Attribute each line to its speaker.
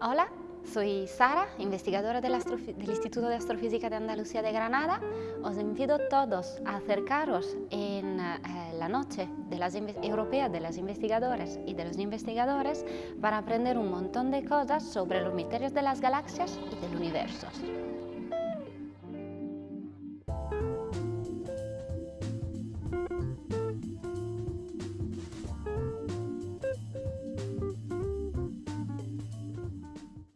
Speaker 1: Hola, soy Sara, investigadora del, del, Instituto de Astrofísica de Andalucía de Granada. Os invito a todos a acercaros en eh, la noche de las europea de las investigadoras y de los investigadores para aprender un montón de cosas sobre los misterios de las galaxias y del universo.